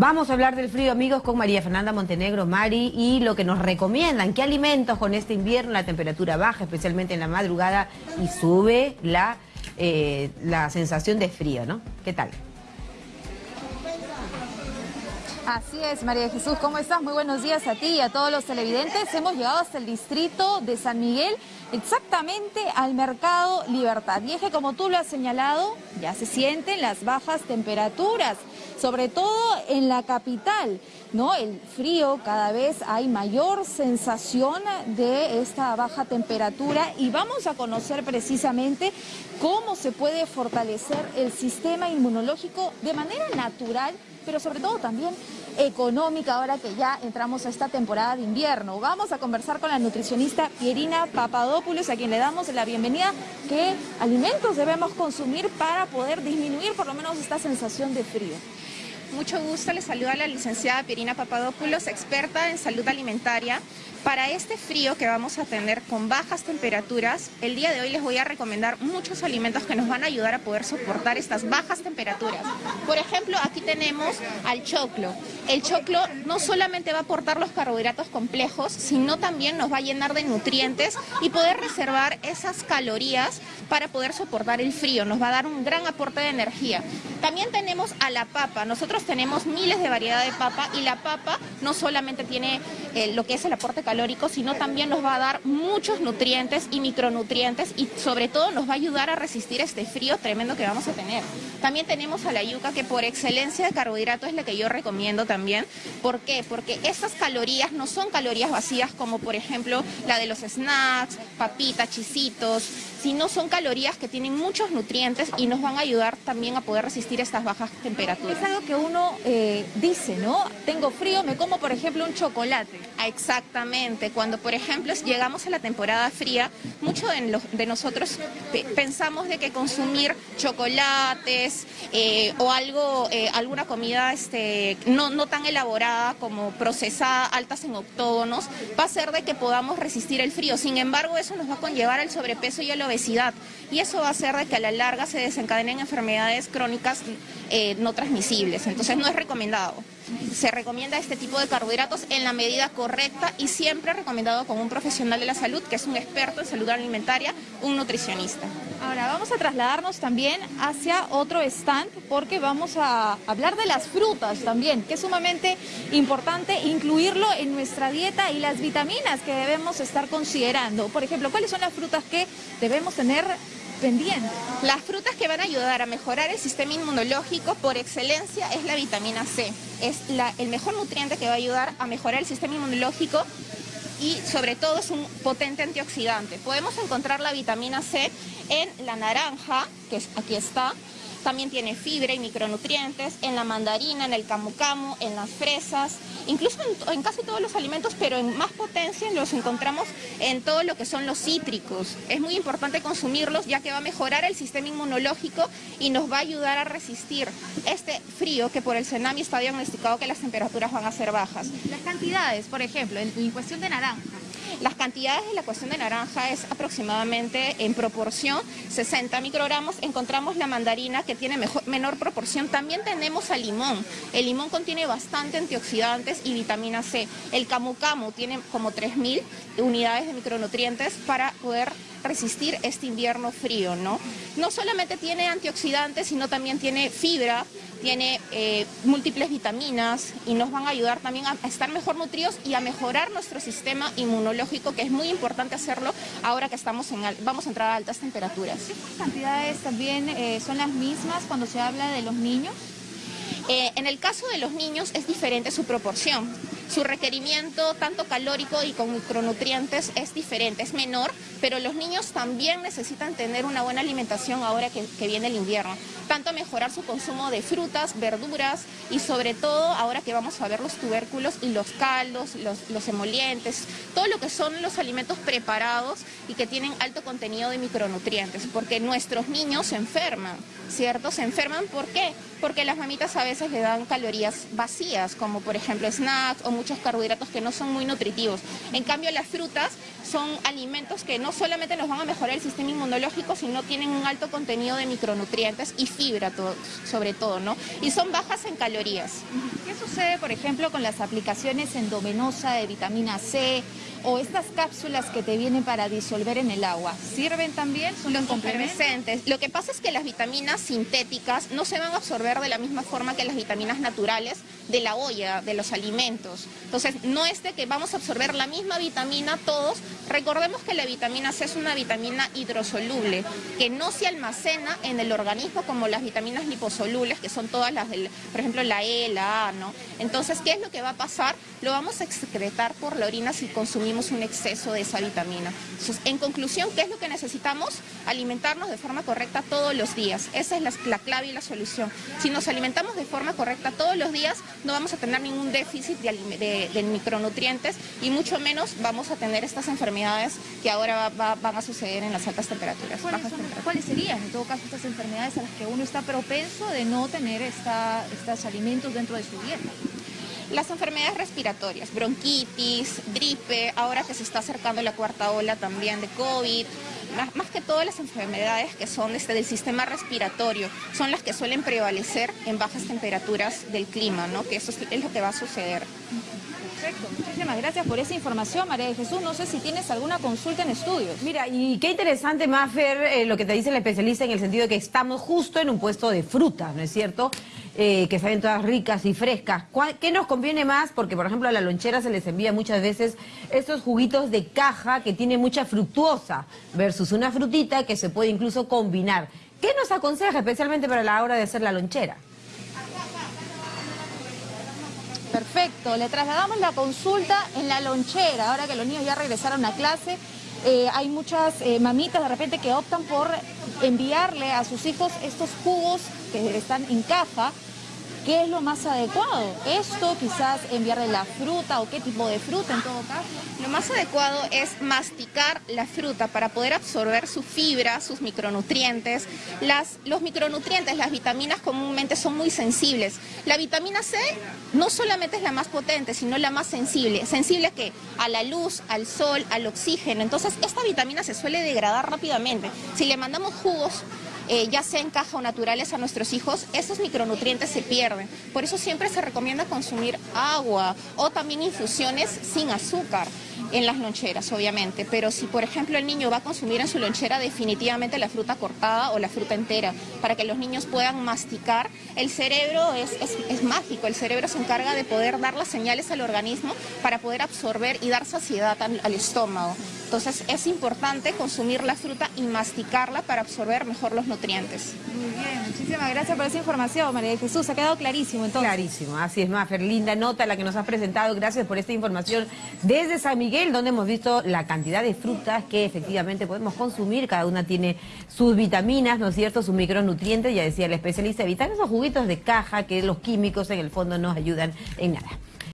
Vamos a hablar del frío, amigos, con María Fernanda Montenegro, Mari, y lo que nos recomiendan, qué alimentos con este invierno, la temperatura baja, especialmente en la madrugada, y sube la, eh, la sensación de frío, ¿no? ¿Qué tal? Así es, María Jesús, ¿cómo estás? Muy buenos días a ti y a todos los televidentes. Hemos llegado hasta el distrito de San Miguel, exactamente al Mercado Libertad. Y es que como tú lo has señalado, ya se sienten las bajas temperaturas, sobre todo en la capital, ¿no? El frío, cada vez hay mayor sensación de esta baja temperatura y vamos a conocer precisamente cómo se puede fortalecer el sistema inmunológico de manera natural pero sobre todo también económica ahora que ya entramos a esta temporada de invierno. Vamos a conversar con la nutricionista Pierina Papadopoulos, a quien le damos la bienvenida. ¿Qué alimentos debemos consumir para poder disminuir por lo menos esta sensación de frío? Mucho gusto, le saluda la licenciada Pierina Papadopoulos, experta en salud alimentaria. Para este frío que vamos a tener con bajas temperaturas, el día de hoy les voy a recomendar muchos alimentos que nos van a ayudar a poder soportar estas bajas temperaturas. Por ejemplo, aquí tenemos al choclo. El choclo no solamente va a aportar los carbohidratos complejos, sino también nos va a llenar de nutrientes y poder reservar esas calorías para poder soportar el frío. Nos va a dar un gran aporte de energía. También tenemos a la papa. Nosotros tenemos miles de variedad de papa y la papa no solamente tiene eh, lo que es el aporte calórico, sino también nos va a dar muchos nutrientes y micronutrientes y sobre todo nos va a ayudar a resistir este frío tremendo que vamos a tener. También tenemos a la yuca que por excelencia de carbohidrato es la que yo recomiendo también. ¿Por qué? Porque estas calorías no son calorías vacías como por ejemplo la de los snacks, papitas, chisitos, sino son calorías que tienen muchos nutrientes y nos van a ayudar también a poder resistir estas bajas temperaturas. Es algo que uno eh, dice, ¿no? Tengo frío, me como por ejemplo un chocolate. Exactamente, cuando por ejemplo llegamos a la temporada fría, muchos de, nosotros pensamos de que consumir chocolates eh, o algo, eh, alguna comida este, no, no tan elaborada como procesada, altas en octógonos, va a hacer de que podamos resistir el frío. Sin embargo, eso nos va a conllevar al sobrepeso y a obesidad y eso va a hacer de que a la larga se desencadenen enfermedades crónicas eh, no transmisibles, entonces no es recomendado. Se recomienda este tipo de carbohidratos en la medida correcta y siempre recomendado con un profesional de la salud que es un experto en salud alimentaria, un nutricionista. Ahora vamos a trasladarnos también hacia otro stand porque vamos a hablar de las frutas también, que es sumamente importante incluirlo en nuestra dieta y las vitaminas que debemos estar considerando. Por ejemplo, ¿cuáles son las frutas que debemos tener pendientes? Las frutas que van a ayudar a mejorar el sistema inmunológico por excelencia es la vitamina C. Es el mejor nutriente que va a ayudar a mejorar el sistema inmunológico y sobre todo es un potente antioxidante. Podemos encontrar la vitamina C en la naranja, que aquí está, también tiene fibra y micronutrientes en la mandarina, en el camu camu, en las fresas, incluso en, casi todos los alimentos, pero en más potencia los encontramos en todo lo que son los cítricos. Es muy importante consumirlos ya que va a mejorar el sistema inmunológico y nos va a ayudar a resistir este frío que por el tsunami está diagnosticado que las temperaturas van a ser bajas. Las cantidades, por ejemplo, en cuestión de naranja. Las cantidades de la cuestión de naranja es aproximadamente en proporción 60 microgramos. Encontramos la mandarina que tiene menor proporción. También tenemos al limón. El limón contiene bastante antioxidantes y vitamina C. El camu camu tiene como 3.000 unidades de micronutrientes para poder resistir este invierno frío, ¿no? No solamente tiene antioxidantes, sino también tiene fibra, tiene eh, múltiples vitaminas y nos van a ayudar también a, estar mejor nutridos y a mejorar nuestro sistema inmunológico, que es muy importante hacerlo ahora que estamos en, vamos a entrar a altas temperaturas. ¿Estas cantidades también eh, son las mismas cuando se habla de los niños? Eh, en el caso de los niños es diferente su proporción. Su requerimiento, tanto calórico y con micronutrientes, es diferente, es menor, pero los niños también necesitan tener una buena alimentación ahora que, viene el invierno. Tanto mejorar su consumo de frutas, verduras y sobre todo ahora que vamos a ver los tubérculos y los caldos, los, los emolientes, todo lo que son los alimentos preparados y que tienen alto contenido de micronutrientes, porque nuestros niños se enferman, ¿cierto? Se enferman, ¿por qué? Porque las mamitas a veces le dan calorías vacías, como por ejemplo snacks o muchos carbohidratos que no son muy nutritivos. En cambio, las frutas son alimentos que no solamente nos van a mejorar el sistema inmunológico, sino tienen un alto contenido de micronutrientes y fibra sobre todo, ¿no? Y son bajas en calorías. ¿Qué sucede, por ejemplo, con las aplicaciones endovenosa de vitamina C o estas cápsulas que te vienen para disolver en el agua? ¿Sirven también? ¿Son los complementos? Lo que pasa es que las vitaminas sintéticas no se van a absorber de la misma forma que las vitaminas naturales de la olla, de los alimentos. Entonces, no es de que vamos a absorber la misma vitamina todos. Recordemos que la vitamina C es una vitamina hidrosoluble, que no se almacena en el organismo como las vitaminas liposolubles, que son todas las del, por ejemplo, la E, la A, ¿no? Entonces, ¿qué es lo que va a pasar? Lo vamos a excretar por la orina si consumimos un exceso de esa vitamina. Entonces, en conclusión, ¿qué es lo que necesitamos? Alimentarnos de forma correcta todos los días. Esa es la, la clave y la solución. Si nos alimentamos de forma correcta todos los días, no vamos a tener ningún déficit de, micronutrientes y mucho menos vamos a tener estas enfermedades que ahora van a suceder en las altas temperaturas. ¿Cuáles, serían en todo caso estas enfermedades a las que uno está propenso de no tener estos alimentos dentro de su dieta? Las enfermedades respiratorias, bronquitis, gripe, ahora que se está acercando la cuarta ola también de COVID, más, que todas las enfermedades que son este, del sistema respiratorio, son las que suelen prevalecer en bajas temperaturas del clima, ¿no? que eso es, lo que va a suceder. Perfecto, muchísimas gracias por esa información, María de Jesús. No sé si tienes alguna consulta en estudios. Mira, y qué interesante, Mafer, eh, lo que te dice el especialista en el sentido de que estamos justo en un puesto de fruta, ¿no es cierto? Eh, que saben todas ricas y frescas. ¿Qué nos conviene más? Porque, por ejemplo, a la lonchera se les envía muchas veces estos juguitos de caja que tiene mucha fructuosa versus una frutita que se puede incluso combinar. ¿Qué nos aconseja especialmente para la hora de hacer la lonchera? Perfecto, le trasladamos la consulta en la lonchera, ahora que los niños ya regresaron a clase. Eh, hay muchas eh, mamitas de repente que optan por enviarle a sus hijos estos jugos que están en caja ¿Qué es lo más adecuado? ¿Esto quizás enviarle la fruta o qué tipo de fruta en todo caso? Lo más adecuado es masticar la fruta para poder absorber su fibra, sus micronutrientes. Las, los micronutrientes, las vitaminas comúnmente son muy sensibles. La vitamina C no solamente es la más potente, sino la más sensible. ¿Sensible que A la luz, al sol, al oxígeno. Entonces esta vitamina se suele degradar rápidamente. Si le mandamos jugos eh, ya sea en caja o naturales a nuestros hijos, esos micronutrientes se pierden. Por eso siempre se recomienda consumir agua o también infusiones sin azúcar en las loncheras, obviamente. Pero si, por ejemplo, el niño va a consumir en su lonchera definitivamente la fruta cortada o la fruta entera, para que los niños puedan masticar, el cerebro es, es mágico, el cerebro se encarga de poder dar las señales al organismo para poder absorber y dar saciedad al estómago. Entonces es importante consumir la fruta y masticarla para absorber mejor los nutrientes. Muy bien, muchísimas gracias por esa información, María de Jesús. Ha quedado clarísimo entonces. Clarísimo, así es, Mafer. Linda nota la que nos has presentado. Gracias por esta información desde San Miguel, donde hemos visto la cantidad de frutas que efectivamente podemos consumir. Cada una tiene sus vitaminas, ¿no es cierto? Sus micronutrientes. Ya decía el especialista, evitar esos de caja que los químicos en el fondo nos ayudan en nada.